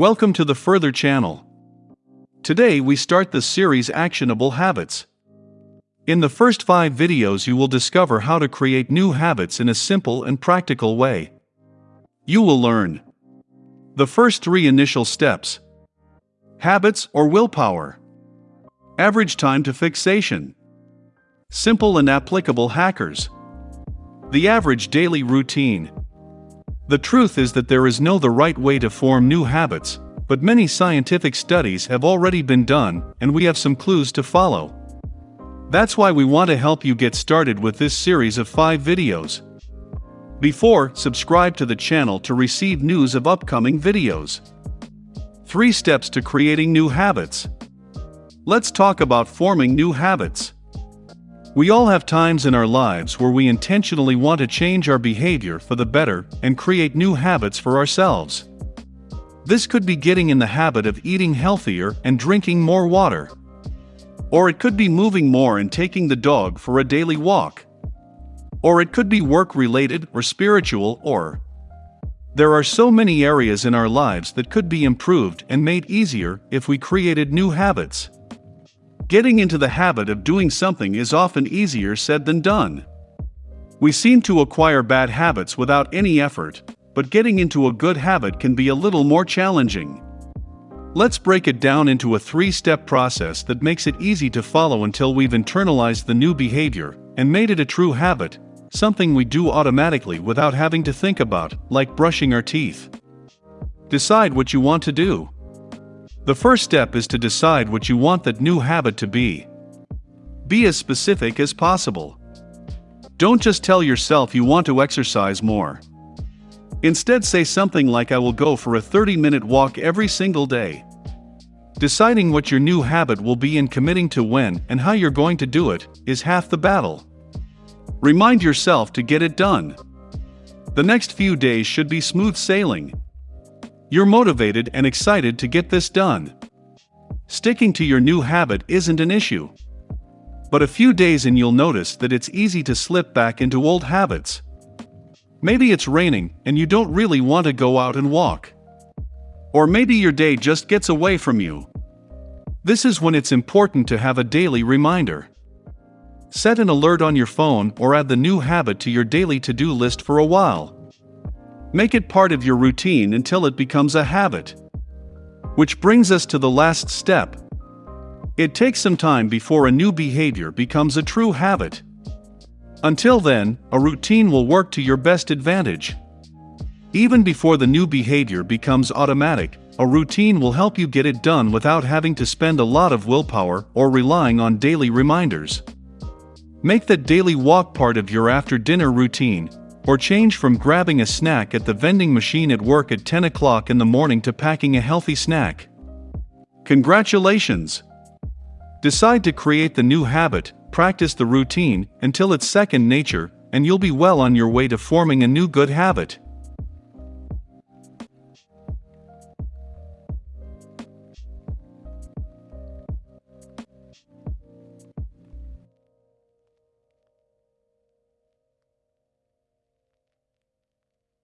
Welcome to the Further channel. Today we start the series Actionable Habits. In the first five videos, you will discover how to create new habits in a simple and practical way. You will learn the first three initial steps habits or willpower, average time to fixation, simple and applicable hackers, the average daily routine. The truth is that there is no the right way to form new habits, but many scientific studies have already been done, and we have some clues to follow. That's why we want to help you get started with this series of 5 videos. Before, subscribe to the channel to receive news of upcoming videos. 3 Steps to Creating New Habits Let's talk about forming new habits. We all have times in our lives where we intentionally want to change our behavior for the better and create new habits for ourselves. This could be getting in the habit of eating healthier and drinking more water. Or it could be moving more and taking the dog for a daily walk. Or it could be work related or spiritual or. There are so many areas in our lives that could be improved and made easier if we created new habits. Getting into the habit of doing something is often easier said than done. We seem to acquire bad habits without any effort, but getting into a good habit can be a little more challenging. Let's break it down into a three step process that makes it easy to follow until we've internalized the new behavior and made it a true habit, something we do automatically without having to think about, like brushing our teeth. Decide what you want to do. The first step is to decide what you want that new habit to be. Be as specific as possible. Don't just tell yourself you want to exercise more. Instead, say something like I will go for a 30 minute walk every single day. Deciding what your new habit will be and committing to when and how you're going to do it is half the battle. Remind yourself to get it done. The next few days should be smooth sailing. You're motivated and excited to get this done. Sticking to your new habit isn't an issue. But a few days and you'll notice that it's easy to slip back into old habits. Maybe it's raining and you don't really want to go out and walk. Or maybe your day just gets away from you. This is when it's important to have a daily reminder. Set an alert on your phone or add the new habit to your daily to do list for a while. Make it part of your routine until it becomes a habit. Which brings us to the last step. It takes some time before a new behavior becomes a true habit. Until then, a routine will work to your best advantage. Even before the new behavior becomes automatic, a routine will help you get it done without having to spend a lot of willpower or relying on daily reminders. Make the daily walk part of your after dinner routine, or change from grabbing a snack at the vending machine at work at 10 o'clock in the morning to packing a healthy snack. Congratulations! Decide to create the new habit, practice the routine until it's second nature, and you'll be well on your way to forming a new good habit.